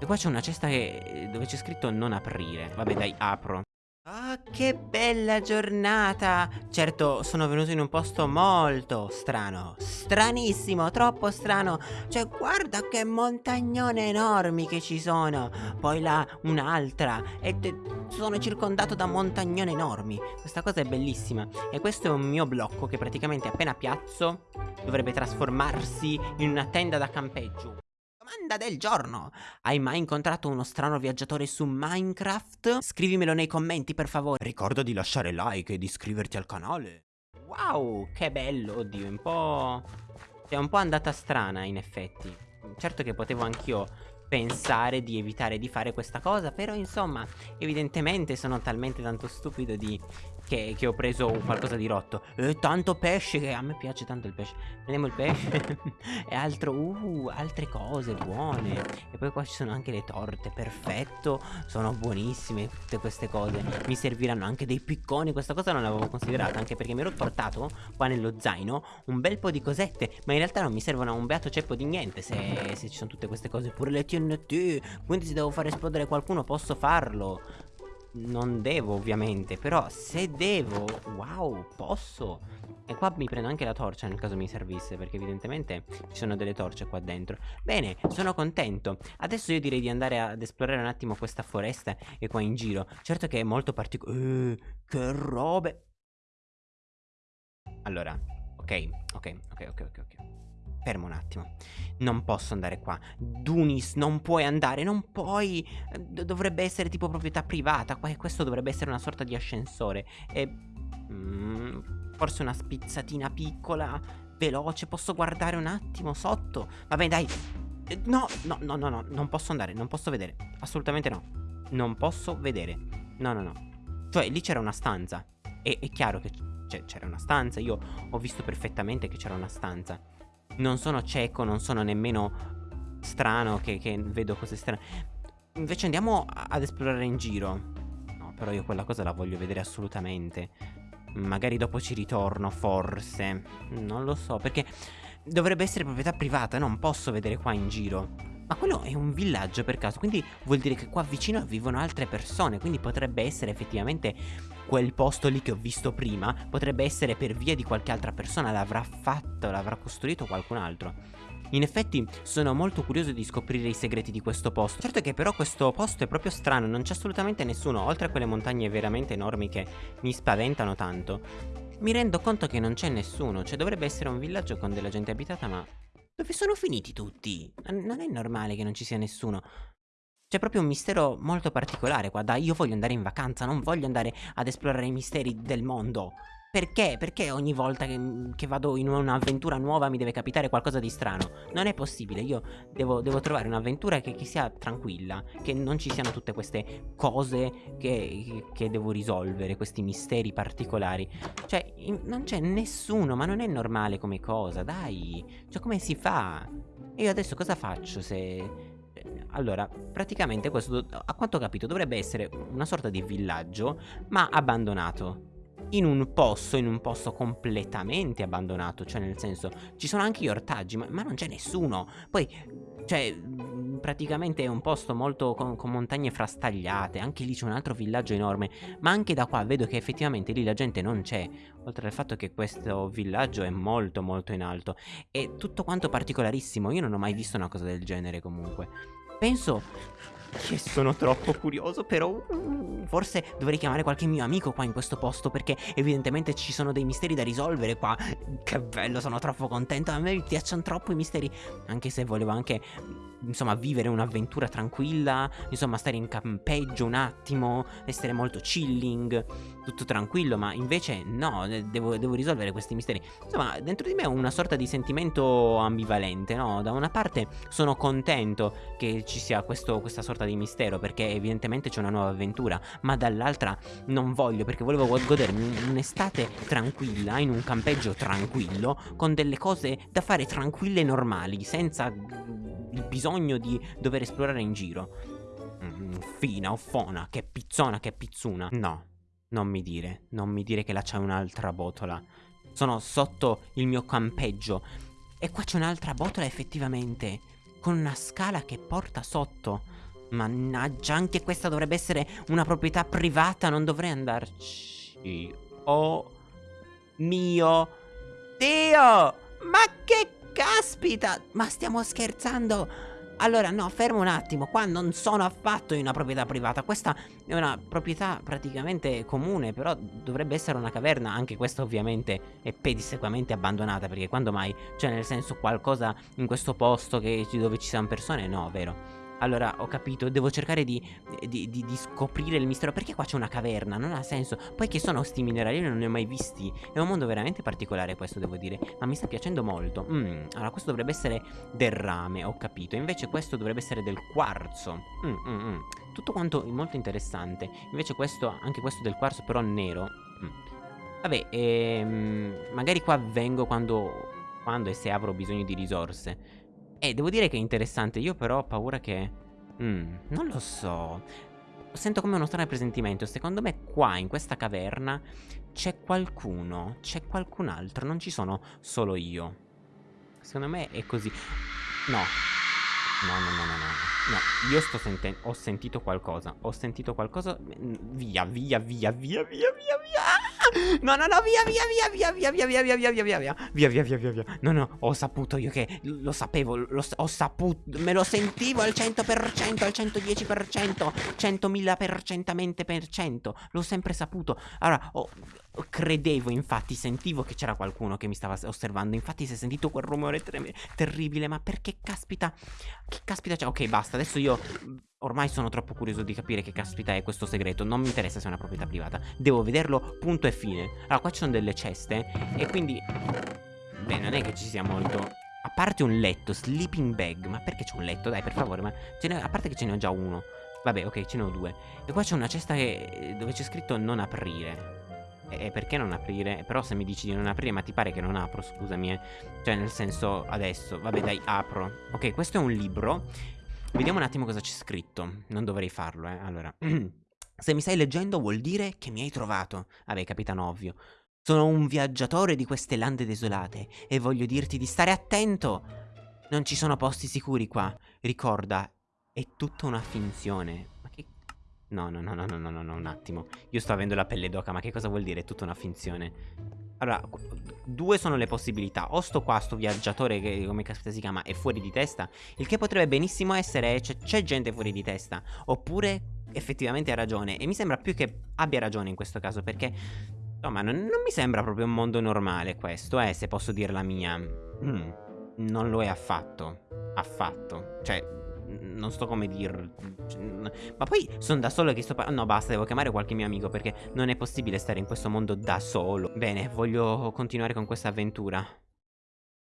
E qua c'è una cesta che, dove c'è scritto non aprire. Vabbè, dai, apro. Ah, che bella giornata! Certo, sono venuto in un posto molto strano. Stranissimo, troppo strano. Cioè, guarda che montagnone enormi che ci sono. Poi là un'altra. E sono circondato da montagnone enormi. Questa cosa è bellissima. E questo è un mio blocco che praticamente appena piazzo dovrebbe trasformarsi in una tenda da campeggio. Domanda del giorno. Hai mai incontrato uno strano viaggiatore su Minecraft? Scrivimelo nei commenti per favore. Ricorda di lasciare like e di iscriverti al canale. Wow, che bello, oddio, un po'... È un po' andata strana in effetti. Certo che potevo anch'io pensare di evitare di fare questa cosa Però insomma evidentemente sono talmente tanto stupido di che, che, ho preso qualcosa di rotto. E tanto pesce che a me piace tanto il pesce. Prendiamo il pesce E altro Uh altre cose buone. E poi qua ci sono anche le torte Perfetto Sono buonissime tutte queste cose. Mi serviranno anche dei picconi Questa cosa non l'avevo considerata Anche perché mi ero portato qua nello zaino Un bel po' di cosette Ma in realtà non mi servono a un beato ceppo di niente se, se ci sono tutte queste cose. Pure le TNT Quindi se devo far esplodere qualcuno posso farlo. Non devo ovviamente Però se devo Wow posso. E qua mi prendo anche la torcia nel caso mi servisse Perché evidentemente ci sono delle torce qua dentro. Bene sono contento. Adesso io direi di andare ad esplorare un attimo questa foresta E qua in giro. Certo che è molto particolare eh, Che robe. Allora Ok ok ok ok ok ok Fermo un attimo. Non posso andare qua. Dunis, non puoi andare, non puoi. Dovrebbe essere tipo proprietà privata. Questo dovrebbe essere una sorta di ascensore. E... Mm, forse una spizzatina piccola, veloce. Posso guardare un attimo sotto? Vabbè, dai. No, no, no, no, no. Non posso andare, non posso vedere. Assolutamente no. Non posso vedere. No, no, no. Cioè, lì c'era una stanza. E è chiaro che c'era una stanza. Io ho visto perfettamente che c'era una stanza non sono cieco, non sono nemmeno strano che, che vedo cose strane. Invece andiamo ad esplorare in giro. No, però io quella cosa la voglio vedere assolutamente. Magari dopo ci ritorno, forse. Non lo so, perché dovrebbe essere proprietà privata, non posso vedere qua in giro. Ma quello è un villaggio per caso, quindi vuol dire che qua vicino vivono altre persone, quindi potrebbe essere effettivamente quel posto lì che ho visto prima, potrebbe essere per via di qualche altra persona, l'avrà fatto, l'avrà costruito qualcun altro. In effetti sono molto curioso di scoprire i segreti di questo posto Certo che però questo posto è proprio strano Non c'è assolutamente nessuno Oltre a quelle montagne veramente enormi che mi spaventano tanto Mi rendo conto che non c'è nessuno Cioè dovrebbe essere un villaggio con della gente abitata ma dove sono finiti tutti? Non è normale che non ci sia nessuno. C'è proprio un mistero molto particolare qua. Dai, io voglio andare in vacanza, non voglio andare ad esplorare i misteri del mondo. Perché? Perché ogni volta che, che vado in un'avventura nuova mi deve capitare qualcosa di strano? Non è possibile, io devo, devo trovare un'avventura che, che, sia tranquilla, che non ci siano tutte queste cose che, che devo risolvere, questi misteri particolari. Cioè, in, non c'è nessuno, ma non è normale come cosa, dai. Cioè, come si fa? E io adesso cosa faccio se... Allora, praticamente questo, a quanto ho capito, dovrebbe essere una sorta di villaggio, ma abbandonato in un posto, in un posto completamente abbandonato, cioè nel senso ci sono anche gli ortaggi, ma, ma non c'è nessuno. Poi, cioè, praticamente è un posto molto con, con montagne frastagliate, anche lì c'è un altro villaggio enorme, ma anche da qua vedo che effettivamente lì la gente non c'è, oltre al fatto che questo villaggio è molto molto in alto. È tutto quanto particolarissimo, io non ho mai visto una cosa del genere comunque. Penso che sono troppo curioso però mm, Forse dovrei chiamare qualche mio amico qua in questo posto Perché evidentemente ci sono dei misteri da risolvere qua. Che bello sono troppo contento. A me piacciono troppo i misteri Anche se volevo anche insomma vivere un'avventura tranquilla Insomma stare in campeggio un attimo Essere molto chilling Tutto tranquillo ma invece no devo, devo risolvere questi misteri. Insomma dentro di me ho una sorta di sentimento ambivalente no? Da una parte sono contento che ci sia questo, questa sorta di mistero Perché evidentemente c'è una nuova avventura Ma dall'altra non voglio perché volevo godermi un'estate tranquilla In un campeggio tranquillo Con delle cose da fare tranquille e normali Senza il bisogno di dover esplorare in giro. Mm, fina o fona, che pizzona, che pizzuna. No, non mi dire, non mi dire che là c'è un'altra botola. Sono sotto il mio campeggio. E qua c'è un'altra botola effettivamente, con una scala che porta sotto. Mannaggia, anche questa dovrebbe essere una proprietà privata, non dovrei andarci. Oh mio Dio! Ma che caspita! Ma stiamo scherzando? Allora, no, fermo un attimo, qua non sono affatto in una proprietà privata, questa è una proprietà praticamente comune, però dovrebbe essere una caverna, anche questa ovviamente è pedissequamente abbandonata, perché quando mai, cioè nel senso qualcosa in questo posto che, dove ci siano persone, no, vero? Allora, ho capito, devo cercare di, di, di, di, scoprire il mistero. Perché qua c'è una caverna? Non ha senso. Poi che sono sti minerali? Io non ne ho mai visti. È un mondo veramente particolare questo, devo dire. Ma mi sta piacendo molto. Mm, Allora, questo dovrebbe essere del rame, ho capito. Invece questo dovrebbe essere del quarzo. Mm, mm, mm. Tutto quanto molto interessante. Invece questo, anche questo del quarzo però nero. Mm. Vabbè, ehm, magari qua vengo quando, quando e se avrò bisogno di risorse eh, devo dire che è interessante, io però ho paura che... Mm, non lo so. Sento come uno strano presentimento. Secondo me qua, in questa caverna, c'è qualcuno. C'è qualcun altro. Non ci sono solo io. Secondo me è così. No. No, no, no, no, no. No, io sto sentendo... Ho sentito qualcosa. Ho sentito qualcosa... Via, via, via, via, via, via, via. No, no, no, via, via, via, via, via, via, via, via, via, via, via, via, via, via, via, via. No, no, ho saputo io che lo sapevo, lo, ho saputo, me lo sentivo al 100%, al 110%, 100.000 percentamente per cento. L'ho sempre saputo. Allora, ho, credevo, infatti, sentivo che c'era qualcuno che mi stava osservando. Infatti, si è sentito quel rumore terribile. Ma perché caspita? Che caspita c'è? Ok, basta. Adesso io Ormai sono troppo curioso di capire che caspita è questo segreto Non mi interessa se è una proprietà privata Devo vederlo, punto e fine Allora, qua ci sono delle ceste E quindi... Beh, non è che ci sia molto A parte un letto, sleeping bag Ma perché c'è un letto? Dai, per favore ma A parte che ce ne ho già uno Vabbè, ok, ce ne ho due E qua c'è una cesta che... dove c'è scritto non aprire e perché non aprire? Però se mi dici di non aprire, ma ti pare che non apro, scusami, eh. Cioè, nel senso, adesso, vabbè, dai, apro. Ok, questo è un libro Vediamo un attimo cosa c'è scritto. Non dovrei farlo, eh. Allora. Se mi stai leggendo vuol dire che mi hai trovato. Vabbè, capitano ovvio. Sono un viaggiatore di queste lande desolate e voglio dirti di stare attento. Non ci sono posti sicuri qua. Ricorda, è tutta una finzione. No, no, no, no, no, no, no, un attimo. Io sto avendo la pelle d'oca, ma che cosa vuol dire? È tutta una finzione. Allora, due sono le possibilità. O sto qua, sto viaggiatore che come caspita si chiama, è fuori di testa. Il che potrebbe benissimo essere c'è gente fuori di testa. Oppure effettivamente ha ragione. E mi sembra più che abbia ragione in questo caso perché... Insomma, non, non mi sembra proprio un mondo normale questo, eh, se posso dire la mia. Mm, non lo è affatto. Affatto. Cioè, non sto come dir... Ma poi sono da solo che sto parlando... No, basta, devo chiamare qualche mio amico perché non è possibile stare in questo mondo da solo. Bene, voglio continuare con questa avventura.